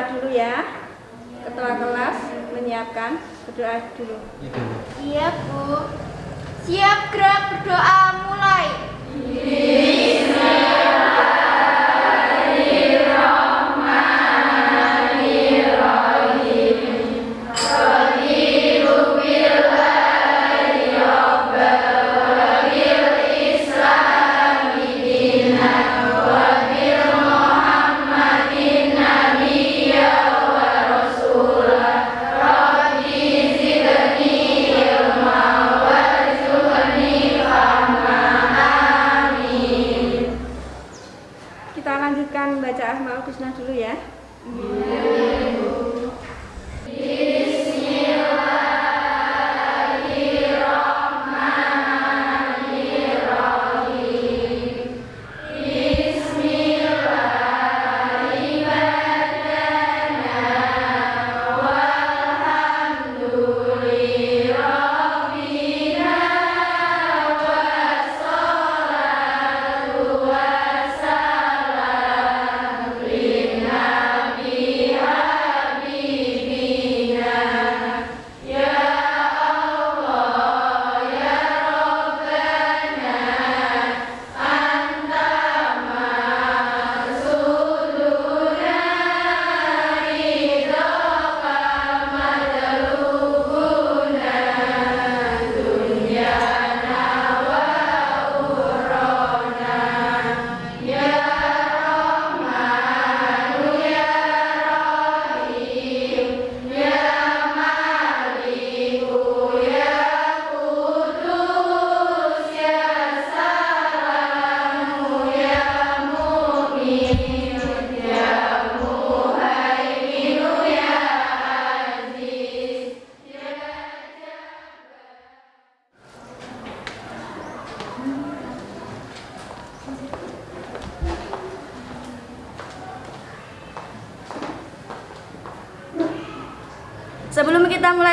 berdoa dulu ya. Ketua kelas menyiapkan berdoa dulu. Iya, Bu. Siap gerak berdoa mulai. Iya.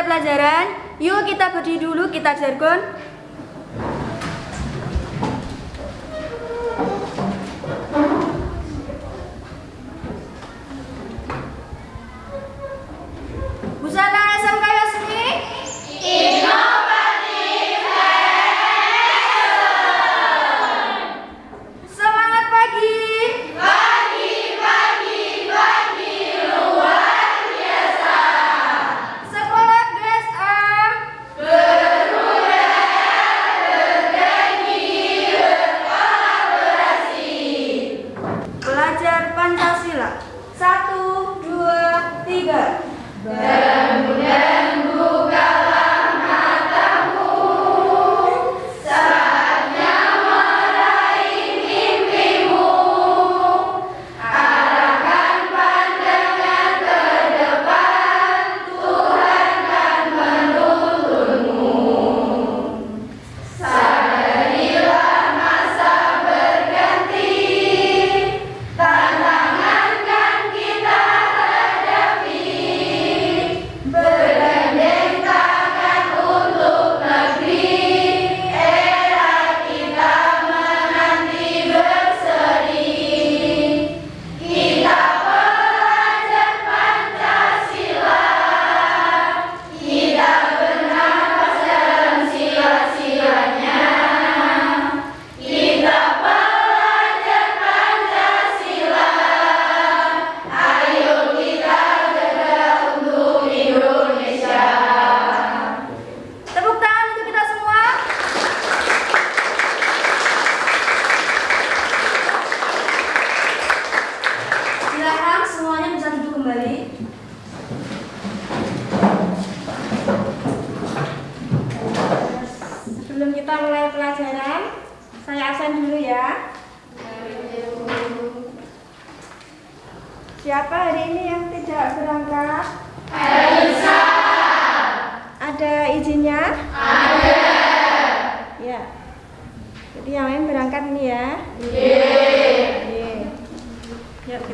pelajaran. Yuk kita berdiri dulu, kita jargon. Good.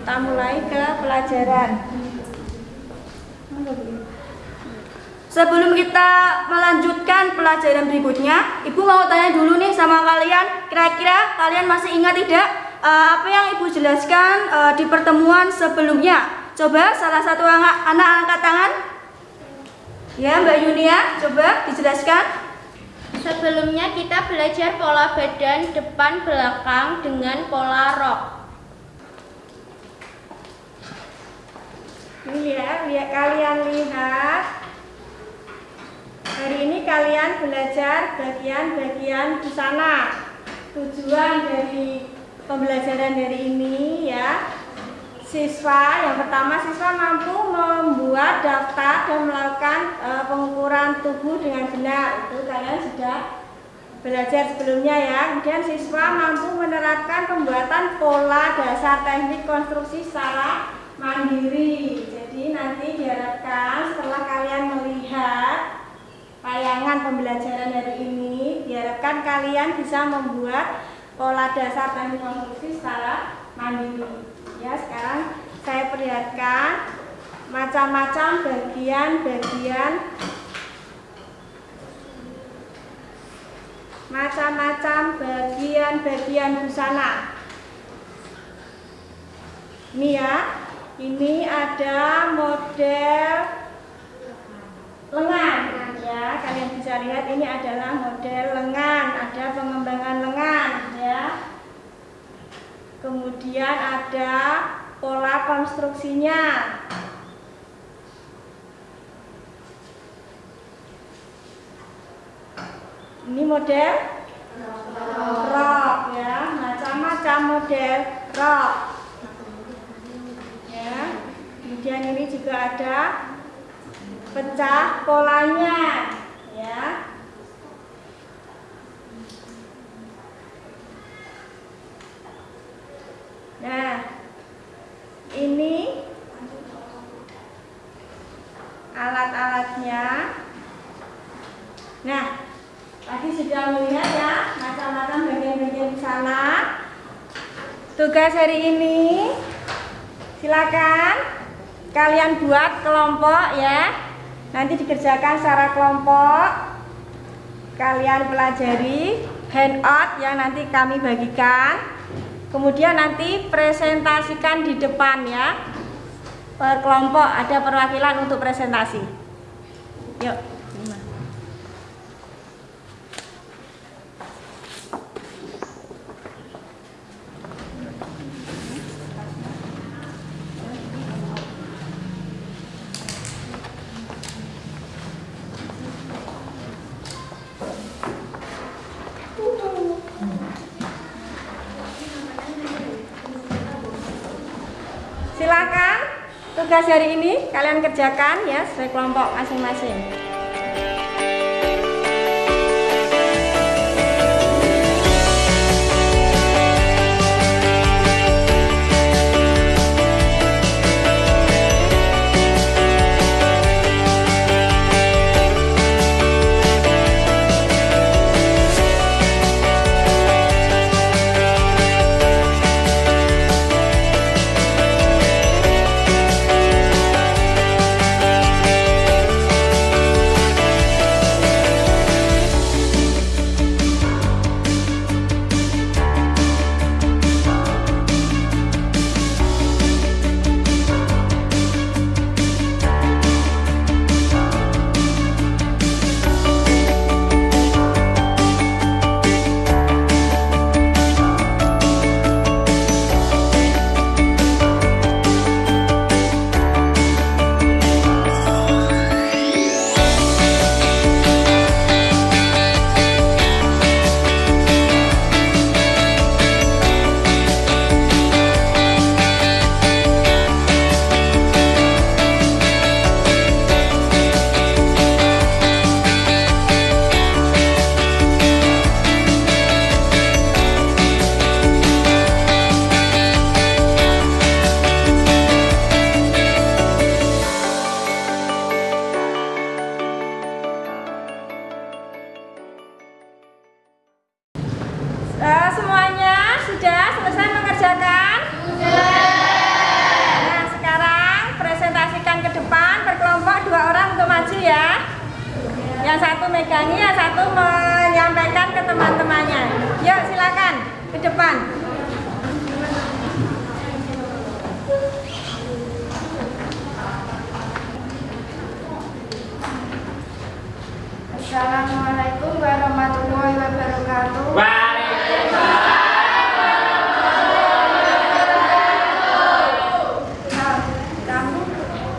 Kita mulai ke pelajaran. Sebelum kita melanjutkan pelajaran berikutnya, Ibu mau tanya dulu nih sama kalian, kira-kira kalian masih ingat tidak eh, apa yang Ibu jelaskan eh, di pertemuan sebelumnya? Coba salah satu anak, anak angkat tangan. Ya, Mbak Yunia, coba dijelaskan. Sebelumnya kita belajar pola badan depan belakang dengan pola rok. Ini ya, lihat kalian lihat. Hari ini kalian belajar bagian-bagian busana. Tujuan dari pembelajaran dari ini ya, siswa yang pertama siswa mampu membuat daftar dan melakukan e, pengukuran tubuh dengan benar. Itu kalian sudah belajar sebelumnya ya. Kemudian siswa mampu menerapkan pembuatan pola dasar teknik konstruksi secara mandiri. Nanti diharapkan setelah kalian melihat tayangan pembelajaran hari ini, diharapkan kalian bisa membuat pola dasar teknik konstruksi secara mandiri. Ya, sekarang saya perlihatkan macam-macam bagian-bagian macam-macam bagian-bagian busana. Ini ya, ini ada model lengan ya. Kalian bisa lihat ini adalah model lengan, ada pengembangan lengan ya. Kemudian ada pola konstruksinya. Ini model rok ya, macam-macam model rok. Kemudian ini juga ada pecah polanya ya. Nah, ini alat-alatnya. Nah, tadi sudah melihat ya macam-macam bagian-bagian di sana. Tugas hari ini silakan kalian buat kelompok ya. Nanti dikerjakan secara kelompok. Kalian pelajari handout yang nanti kami bagikan. Kemudian nanti presentasikan di depan ya. Per kelompok ada perwakilan untuk presentasi. Yuk. Hari ini kalian kerjakan ya sesuai kelompok masing-masing. Memegangi, yang satu menyampaikan ke teman-temannya. Yuk silakan ke depan. Assalamualaikum warahmatullahi wabarakatuh. Nah, kami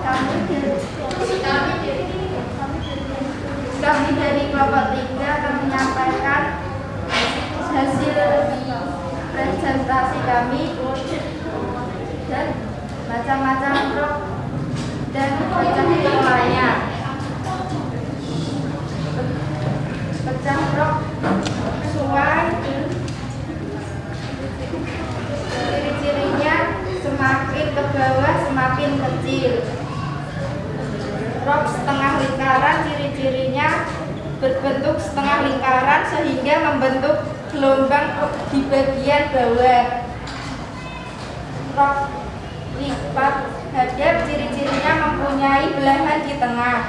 kami dari kami dari kelompok tiga akan menyampaikan hasil presentasi kami dan macam-macam rok dan pecah polanya. Pecah rok sungai ciri-cirinya semakin ke bawah semakin kecil. Rok setengah lingkaran ciri-cirinya berbentuk setengah lingkaran sehingga membentuk gelombang di bagian bawah. Rok lipat hadap ciri-cirinya mempunyai belahan di tengah.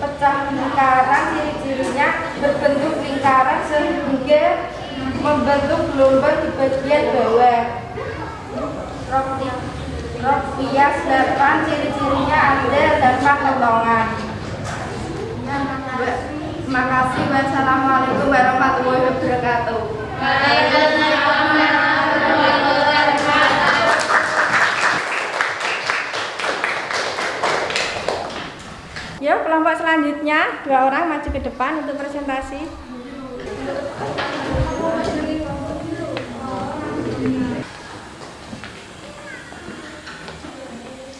Pecah lingkaran ciri-cirinya berbentuk lingkaran sehingga membentuk gelombang di bagian bawah rok li- rok bias delapan ciri-cirinya ada delapan potongan Ba- Makasih wassalamualaikum warahmatullahi wabarakatuh. Yuk kelompok selanjutnya. Dua orang maju ke depan untuk presentasi.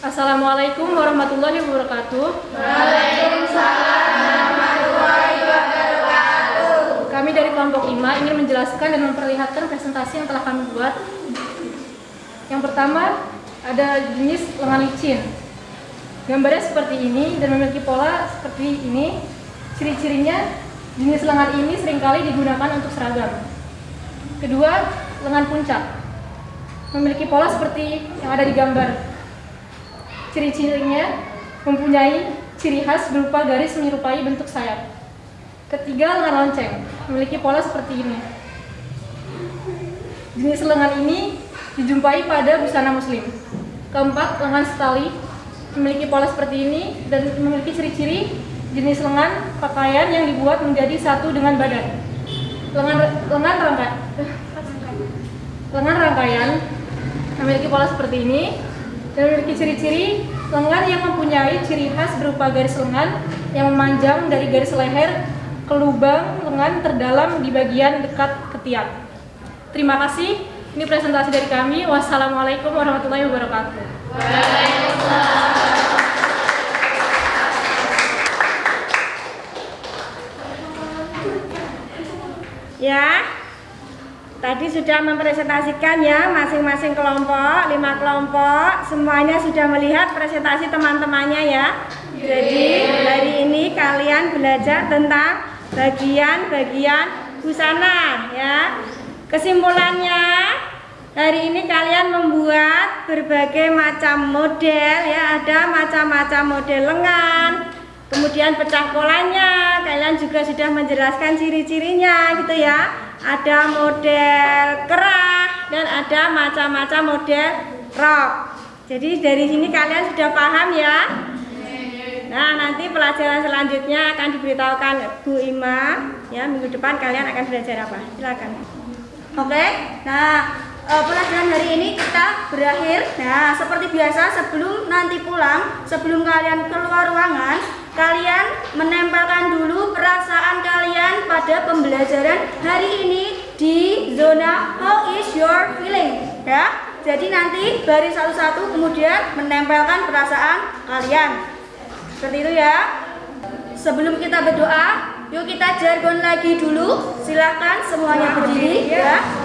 Assalamualaikum warahmatullahi wabarakatuh. Kami dari kelompok 5 ingin menjelaskan dan memperlihatkan presentasi yang telah kami buat. Yang pertama ada jenis lengan licin. Gambarnya seperti ini dan memiliki pola seperti ini. Ciri-cirinya jenis lengan ini sering kali digunakan untuk seragam. Kedua, lengan puncak. Memiliki pola seperti yang ada di gambar. Ciri-cirinya mempunyai ciri khas berupa garis menyerupai bentuk sayap. Ketiga, lengan lonceng, memiliki pola seperti ini. Jenis lengan ini dijumpai pada busana muslim. Keempat, lengan setali, memiliki pola seperti ini dan memiliki ciri-ciri jenis lengan pakaian yang dibuat menjadi satu dengan badan. Lengan lengan rangka, lengan rangkaian memiliki pola seperti ini dan memiliki ciri-ciri lengan yang mempunyai ciri khas berupa garis lengan yang memanjang dari garis leher ke lubang lengan terdalam di bagian dekat ketiak. Terima kasih. Ini presentasi dari kami. Wassalamualaikum warahmatullahi wabarakatuh. Ya, tadi sudah mempresentasikan ya masing-masing kelompok, lima kelompok, semuanya sudah melihat presentasi teman-temannya ya. Jadi hari ini kalian belajar tentang bagian-bagian busana ya. Kesimpulannya hari ini kalian membuat berbagai macam model ya, ada macam-macam model lengan, Kemudian pecah polanya, kalian juga sudah menjelaskan ciri-cirinya gitu ya. Ada model kerah dan ada macam-macam model rok. Jadi dari sini kalian sudah paham ya. Nah, nanti pelajaran selanjutnya akan diberitahukan Bu Ima. Ya, minggu depan kalian akan belajar apa? Silakan. Oke. Nah, eh, pelajaran hari ini kita berakhir. Nah, seperti biasa sebelum nanti pulang, sebelum kalian keluar ruangan, kalian menempelkan dulu perasaan kalian pada pembelajaran hari ini di zona how is your feeling ya. Jadi nanti baris satu-satu kemudian menempelkan perasaan kalian. Seperti itu ya. Sebelum kita berdoa, yuk kita jargon lagi dulu. Silahkan semuanya berdiri ya.